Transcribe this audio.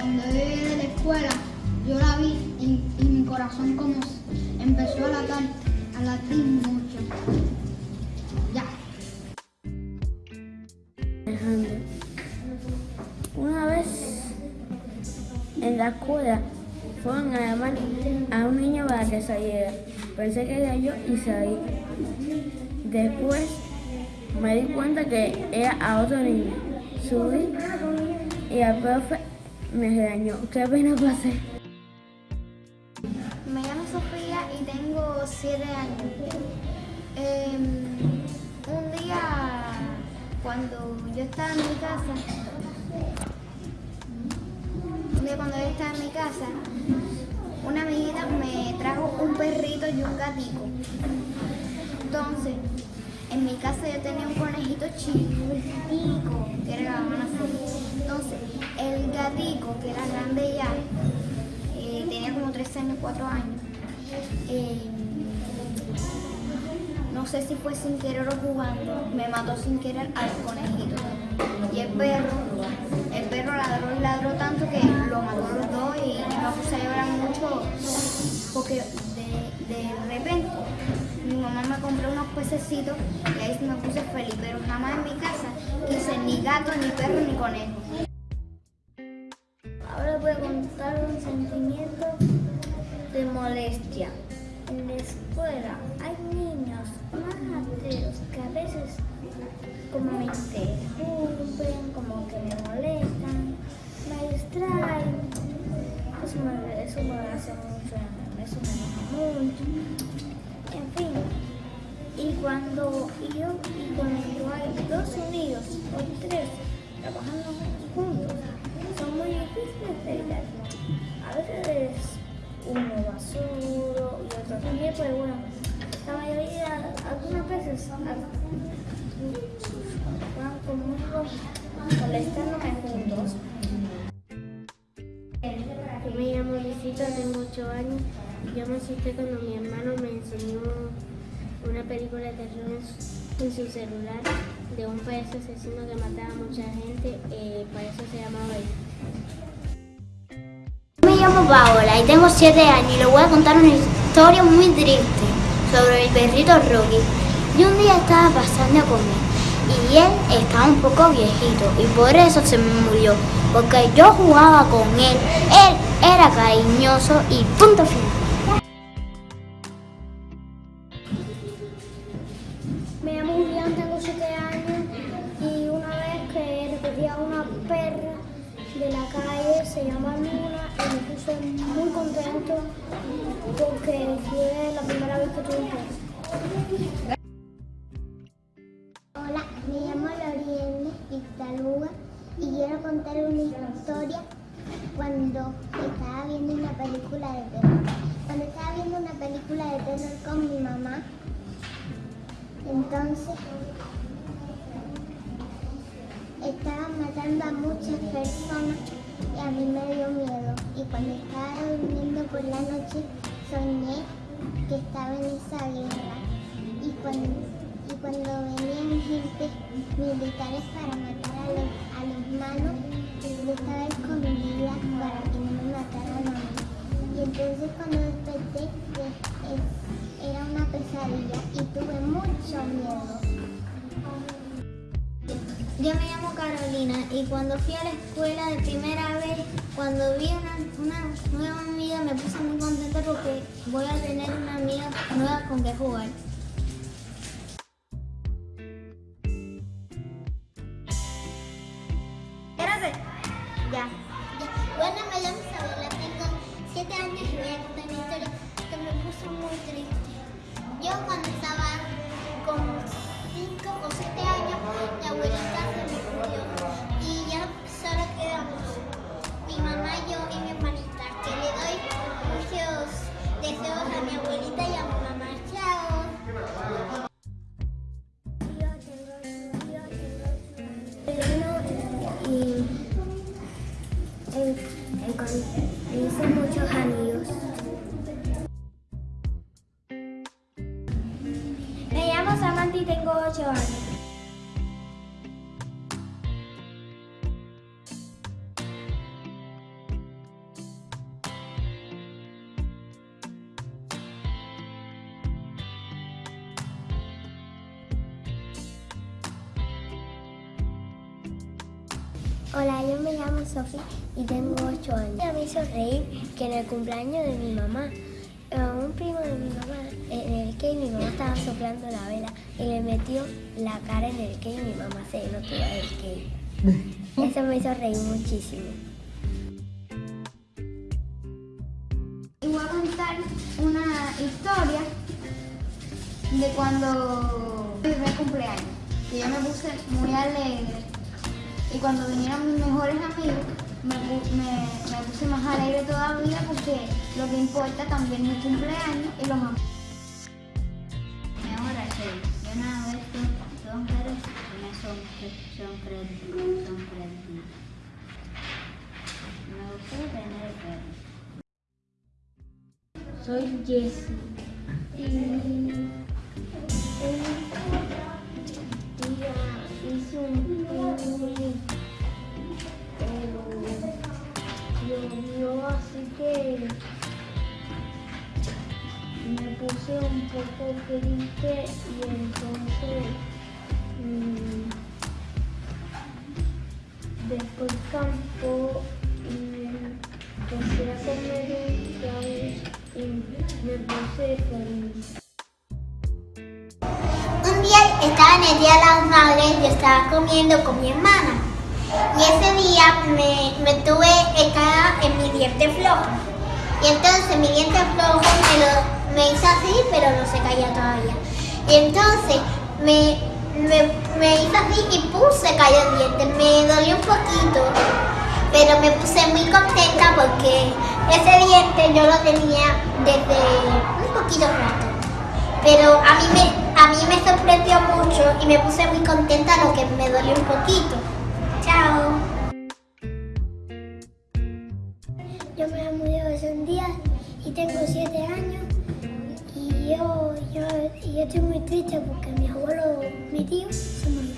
cuando yo llegué de la escuela, yo la vi y, y mi corazón como empezó a latir, a latir mucho. Ya. Alejandro. Una vez en la escuela fueron a llamar a un niño para que saliera. Pensé que era yo y salí. Después me di cuenta que era a otro niño. Subí y el profe me regañó. ¿Qué pena pasé? Me llamo Sofía y tengo 7 años. Em, un día, cuando yo estaba en mi casa, un día cuando yo estaba en mi casa, una amiguita me trajo un perrito y un gatico. Entonces, en mi casa yo tenía un conejito chiquitico, que era la mamá así. Entonces, el gatico, que era grande ya, eh, tenía como 3 años, 4 años. Eh, no sé si fue sin querer o jugando, me mató sin querer al conejito. Y el perro, el perro ladró y ladró tanto que lo mató los dos y me puse a llorar mucho porque de, repente mamá me compró unos pececitos y ahí me puse feliz, pero jamás en mi casa quise ni gato, ni perro, ni conejo. Ahora voy a contar un sentimiento de molestia. En la escuela hay niños más ateos que a veces como me interrumpen, como que me molestan, me distraen. Eso me, eso me hace mucho, eso me enoja mucho. En fin, y cuando yo, y cuando hay dos unidos o tres trabajando juntos, son muy difíciles de evitar. A veces uno va solo y otro también, pero bueno, la mayoría, algunas veces, van conmigo molestándome juntos. Me llamo Luisita, tengo 8 años. Yo me asusté cuando mi hermano me enseñó una película de terror en su, celular de un payaso asesino que mataba a mucha gente. Eh, para eso se llamaba Me llamo Paola y tengo 7 años y les voy a contar una historia muy triste sobre el perrito Rocky. Y un día estaba pasando a comer y él estaba un poco viejito y por eso se me murió, porque yo jugaba con él, él era cariñoso y punto final. Muy contento porque fue la primera vez que tuve un perro. Hola, me llamo Loriene Ixtaluga y quiero contar una historia cuando estaba viendo una película de terror. Cuando estaba viendo una película de terror con mi mamá, entonces estaban matando a muchas personas y a mí me dio miedo. Y cuando estaba durmiendo por la noche, soñé que estaba en esa guerra. Y cuando, y cuando venían gente militares para matar a los, a los malos, yo estaba escondida para que no me mataran a mí. Y entonces cuando desperté, eh, era una pesadilla y tuve mucho miedo. Yo me llamo Carolina y cuando fui a la escuela de primera vez, cuando vi una, una nueva amiga me puse muy contenta porque voy a tener una amiga nueva con que jugar. Espérate. Ya. Bueno, me llamo Isabela, tengo 7 años y voy a contar una historia que me puso muy triste. Yo cuando estaba メルカリ Hola, yo me llamo Sofía y tengo 8 años. Me hizo reír que en el cumpleaños de mi mamá, eh, un primo de mi mamá, en el que mi mamá estaba soplando la vela y le metió la cara en el y mi mamá se tiró del cake. Eso me hizo reír muchísimo. Y voy a contar una historia de cuando mi cumpleaños. Que yo me puse muy alegre. Y cuando vinieron mis mejores amigos, me, me- me puse más alegre todavía porque lo que importa también es mi cumpleaños y los amigos. Ahora sí, yo una vez tuve dos perros y me sorpre- sorprendí, sorprendí. Me gustó tener perros. Soy Jessie. Y hice un llovió así que me puse un poco triste y entonces mm, después campo y empecé a comer un sándwich y me puse feliz. Un día estaba en el Día de las Madres y estaba comiendo con mi hermana. Y ese día me, me tuve estaba en mi diente flojo. Y entonces mi diente flojo me, lo, me hizo así, pero no se caía todavía. Y entonces me, me, me hizo así y pum, se el diente. Me dolió un poquito, pero me puse muy contenta porque ese diente yo lo tenía desde un poquito rato. Pero a mí me, a mí me sorprendió mucho y me puse muy contenta lo que me dolió un poquito. Yo me llamo Diego Díaz y tengo 7 años y yo, yo, yo estoy muy triste porque mi abuelo, mi tío, se murió.